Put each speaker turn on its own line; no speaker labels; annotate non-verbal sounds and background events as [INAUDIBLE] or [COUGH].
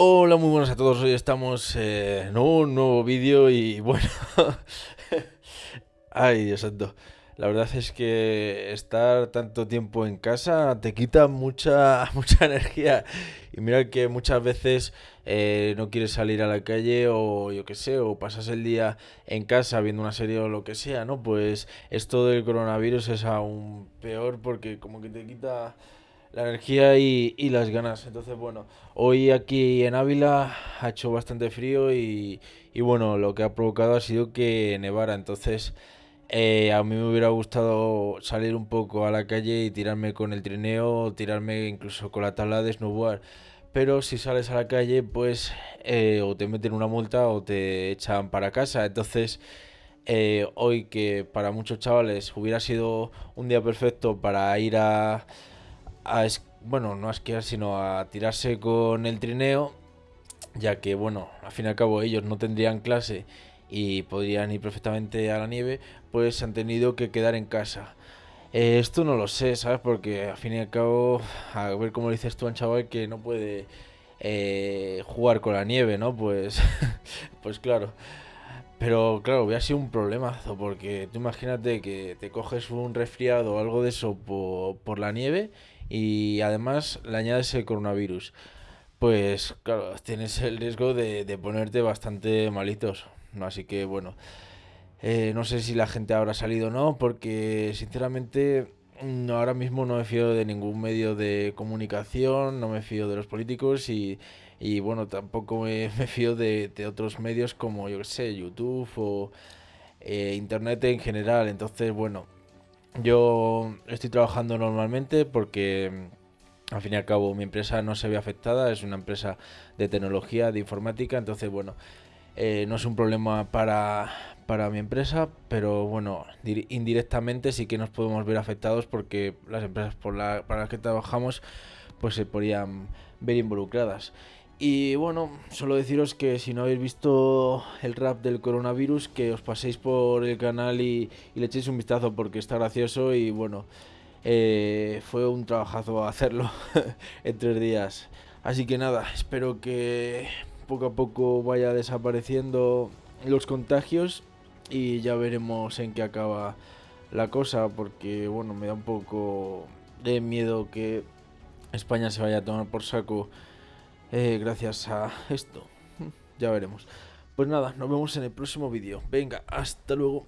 Hola, muy buenas a todos. Hoy estamos eh, en un nuevo vídeo y [LAUGHS] bueno. Ay, Dios santo. La verdad es que estar tanto tiempo en casa te quita mucha, [LAUGHS] mucha energía. Y mira que muchas veces eh, no quieres salir a la calle o yo qué sé, o pasas el día en casa viendo una serie o lo que sea, ¿no? Pues esto del coronavirus es aún peor porque como que te quita la energía y, y, las ganas. Entonces, bueno, hoy aquí en Ávila ha hecho bastante frío y, y bueno, lo que ha provocado ha sido que nevara. Entonces, eh, a mí me hubiera gustado salir un poco a la calle y tirarme con el trineo, tirarme incluso con la tabla de snowboard. Pero si sales a la calle, pues eh, o te meten una multa o te echan para casa. Entonces, eh, hoy que para muchos chavales hubiera sido un día perfecto para ir a, a bueno, no a esquiar, sino a tirarse con el trineo, ya que, bueno, al fin y al cabo ellos no tendrían clase y podrían ir perfectamente a la nieve, pues han tenido que quedar en casa. Eh, esto no lo sé, ¿sabes? Porque al fin y al cabo, a ver cómo dices tú a un chaval que no puede eh, jugar con la nieve, ¿no? Pues, [LAUGHS] pues claro. Pero claro, hubiera sido un problemazo, porque tú imagínate que te coges un resfriado o algo de eso por, por la nieve y además le añades el coronavirus. Pues claro, tienes el riesgo de, de ponerte bastante malitos. Así que bueno, eh, no sé si la gente habrá salido o no, porque sinceramente ahora mismo no me fío de ningún medio de comunicación, no me fío de los políticos y, y bueno, tampoco me, [LAUGHS] me fío de, de, otros medios como, yo que sé, YouTube o eh, Internet en general. Entonces, bueno, yo estoy trabajando normalmente porque mm, al fin y al cabo mi empresa no se ve afectada, es una empresa de tecnología, de informática, entonces bueno, eh, no es un problema para, para mi empresa, pero bueno, indirectamente sí que nos podemos ver afectados porque las empresas por para las que trabajamos pues se podrían ver involucradas. Y bueno, solo deciros que si no habéis visto el rap del coronavirus, que os paséis por el canal y, y le echéis un vistazo porque está gracioso y bueno, eh, fue un trabajazo hacerlo [LAUGHS] en tres días. Así que nada, espero que poco a poco vaya desapareciendo los contagios y ya veremos en qué acaba la cosa porque bueno me da un poco de miedo que España se vaya a tomar por saco eh, gracias a esto. [LAUGHS] Ya veremos. Pues nada nos vemos en el próximo vídeo. Venga hasta luego